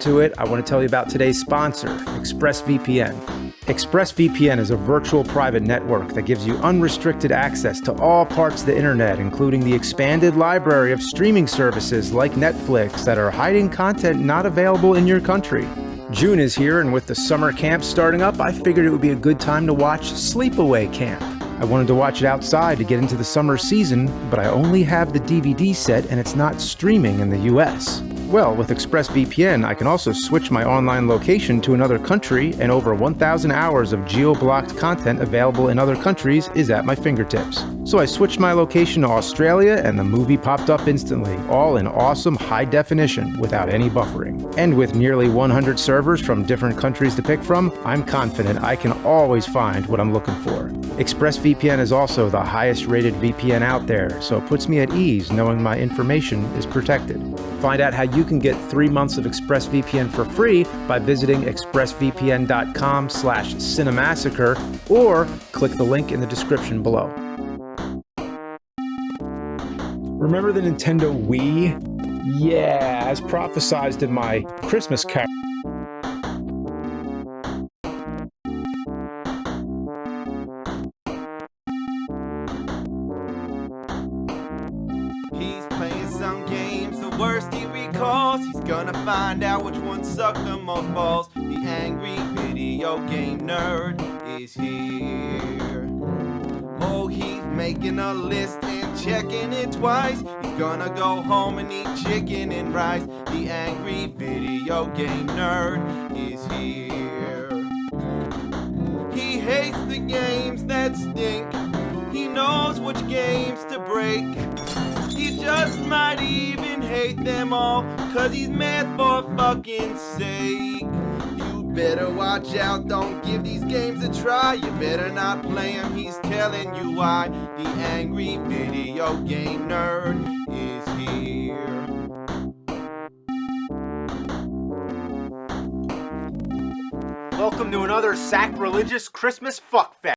to it, I want to tell you about today's sponsor, ExpressVPN. ExpressVPN is a virtual private network that gives you unrestricted access to all parts of the internet, including the expanded library of streaming services like Netflix that are hiding content not available in your country. June is here, and with the summer camp starting up, I figured it would be a good time to watch Sleepaway Camp. I wanted to watch it outside to get into the summer season, but I only have the DVD set and it's not streaming in the US. Well, with ExpressVPN, I can also switch my online location to another country, and over 1,000 hours of geo-blocked content available in other countries is at my fingertips. So I switched my location to Australia, and the movie popped up instantly, all in awesome high definition without any buffering. And with nearly 100 servers from different countries to pick from, I'm confident I can always find what I'm looking for. ExpressVPN is also the highest rated VPN out there, so it puts me at ease knowing my information is protected. Find out how you can get three months of ExpressVPN for free by visiting expressvpn.com slash cinemassacre or click the link in the description below. Remember the Nintendo Wii? Yeah, as prophesized in my Christmas carol. Worst he recalls. He's gonna find out which one sucked the most balls. The angry video game nerd is here. Oh, he's making a list and checking it twice. He's gonna go home and eat chicken and rice. The angry video game nerd is here. He hates the games that stink. He knows which games to break. Hate them all, cause he's mad for fucking sake. You better watch out, don't give these games a try. You better not play them, he's telling you why. The angry video game nerd is here. Welcome to another sacrilegious Christmas fuckfest.